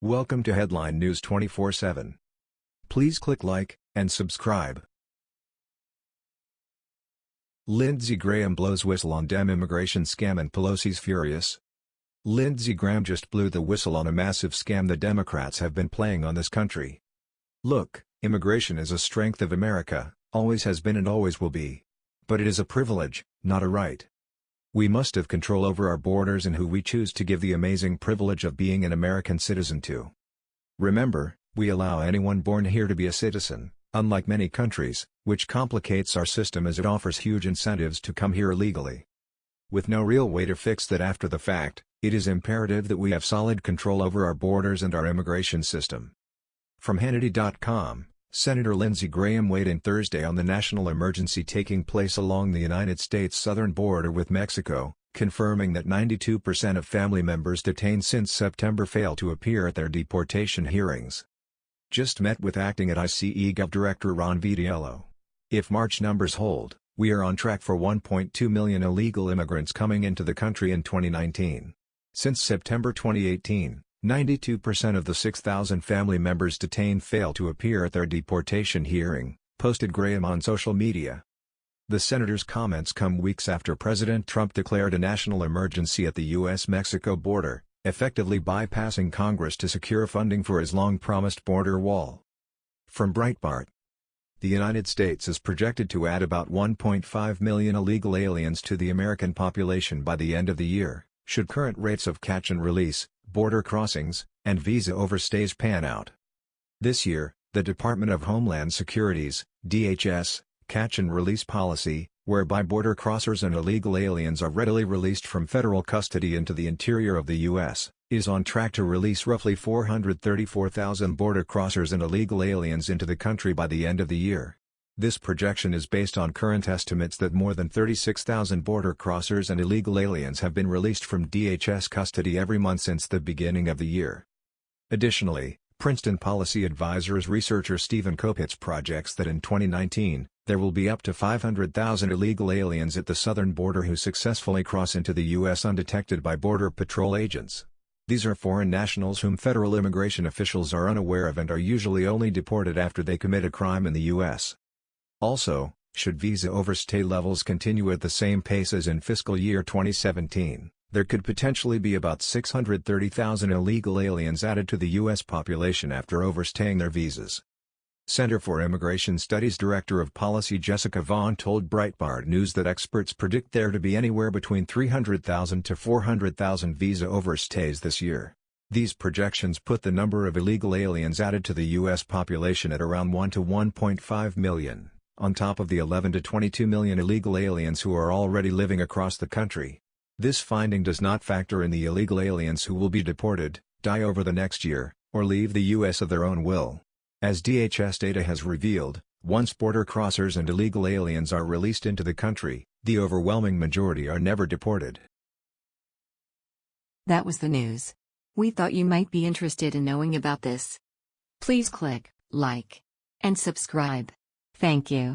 Welcome to Headline News 24/7. Please click like and subscribe. Lindsey Graham blows whistle on Dem immigration scam and Pelosi's furious. Lindsey Graham just blew the whistle on a massive scam the Democrats have been playing on this country. Look, immigration is a strength of America, always has been and always will be. But it is a privilege, not a right. We must have control over our borders and who we choose to give the amazing privilege of being an American citizen to. Remember, we allow anyone born here to be a citizen, unlike many countries, which complicates our system as it offers huge incentives to come here illegally. With no real way to fix that after the fact, it is imperative that we have solid control over our borders and our immigration system. From Hannity.com, Senator Lindsey Graham weighed in Thursday on the national emergency taking place along the United States southern border with Mexico, confirming that 92% of family members detained since September fail to appear at their deportation hearings. Just met with acting at ICE Gov Director Ron Vitiello. If March numbers hold, we are on track for 1.2 million illegal immigrants coming into the country in 2019. Since September 2018, 92% of the 6,000 family members detained fail to appear at their deportation hearing, posted Graham on social media. The senator's comments come weeks after President Trump declared a national emergency at the U.S.-Mexico border, effectively bypassing Congress to secure funding for his long-promised border wall. From Breitbart The United States is projected to add about 1.5 million illegal aliens to the American population by the end of the year, should current rates of catch and release, border crossings, and visa overstays pan out. This year, the Department of Homeland Security's DHS, catch and release policy, whereby border crossers and illegal aliens are readily released from federal custody into the interior of the U.S., is on track to release roughly 434,000 border crossers and illegal aliens into the country by the end of the year. This projection is based on current estimates that more than 36,000 border crossers and illegal aliens have been released from DHS custody every month since the beginning of the year. Additionally, Princeton Policy Advisors researcher Stephen Kopits projects that in 2019, there will be up to 500,000 illegal aliens at the southern border who successfully cross into the U.S. undetected by Border Patrol agents. These are foreign nationals whom federal immigration officials are unaware of and are usually only deported after they commit a crime in the U.S. Also, should visa overstay levels continue at the same pace as in fiscal year 2017, there could potentially be about 630,000 illegal aliens added to the U.S. population after overstaying their visas. Center for Immigration Studies Director of Policy Jessica Vaughan told Breitbart News that experts predict there to be anywhere between 300,000 to 400,000 visa overstays this year. These projections put the number of illegal aliens added to the U.S. population at around 1 to 1.5 million on top of the 11 to 22 million illegal aliens who are already living across the country. This finding does not factor in the illegal aliens who will be deported, die over the next year, or leave the U.S. of their own will. As DHS data has revealed, once border crossers and illegal aliens are released into the country, the overwhelming majority are never deported. That was the news. We thought you might be interested in knowing about this. Please click like and subscribe. Thank you.